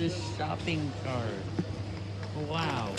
This shopping cart. Wow.